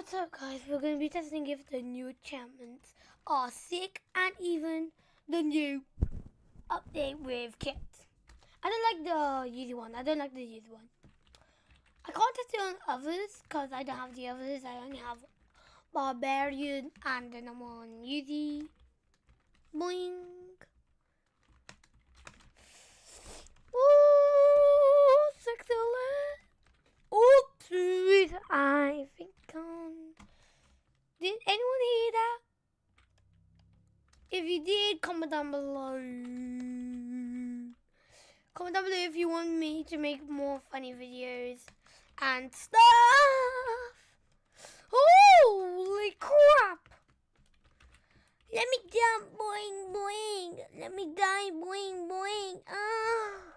What's up guys, we're going to be testing if the new enchantments are sick and even the new update with kits. I don't like the easy one, I don't like the easy one. I can't test it on others because I don't have the others, I only have Barbarian and the I'm on easy. Boing. On. Did anyone hear that? If you did, comment down below. Comment down below if you want me to make more funny videos and stuff. Holy crap! Let me jump, boing, boing. Let me die, boing, boing. Ah.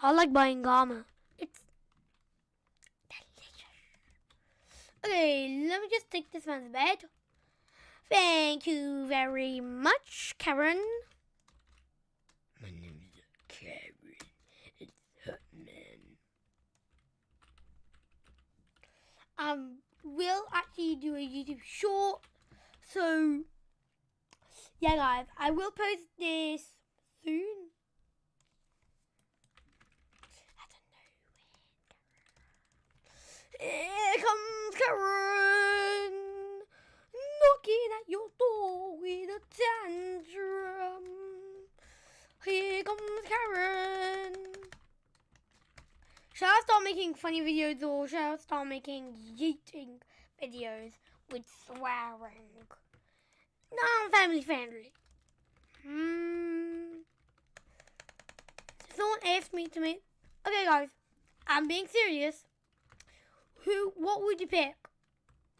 I like buying armor. It's delicious. Okay, let me just take this man's bed. Thank you very much, Karen. My name is Karen. It's Hutman. Um, we'll actually do a YouTube short. So, yeah, guys, I will post this soon. I don't know when. Here comes Karen, with a tantrum. Here comes Karen. Should I start making funny videos or should I start making yeeting videos with swearing? No, I'm family friendly. Hmm. Someone asked me to make. Okay, guys, I'm being serious. Who? What would you pick?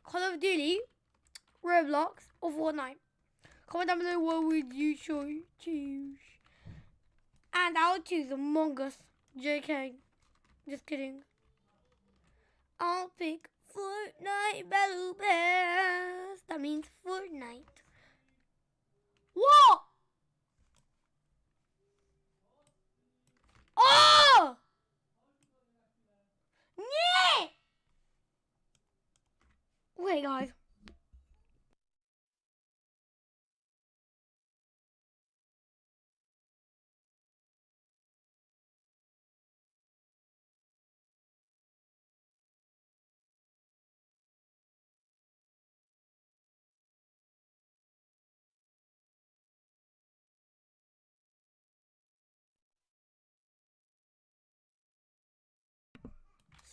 Call of Duty, Roblox, or Fortnite? Comment down below what would you choose. And I'll choose Among Us. JK. Just kidding. I'll pick Fortnite Battle Pass. That means Fortnite. What? Oh! Wait, guys.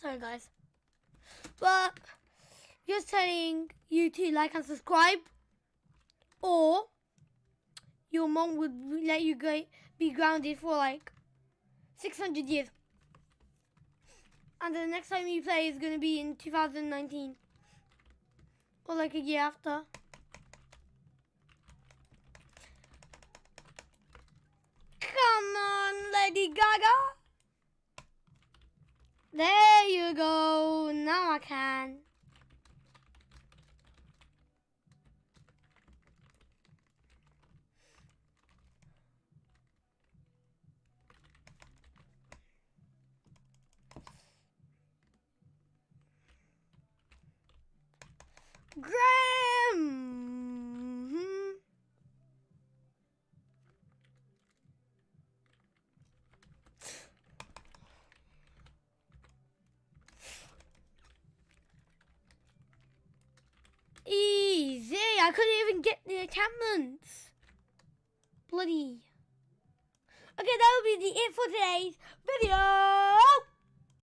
Sorry, guys. But just telling you to like and subscribe, or your mom would let you go be grounded for like 600 years. And the next time you play is going to be in 2019. Or like a year after. Come on, Lady Gaga. There you go. Now I can. Graham. Easy. I couldn't even get the encampments. Bloody. Okay, that will be the it for today's video.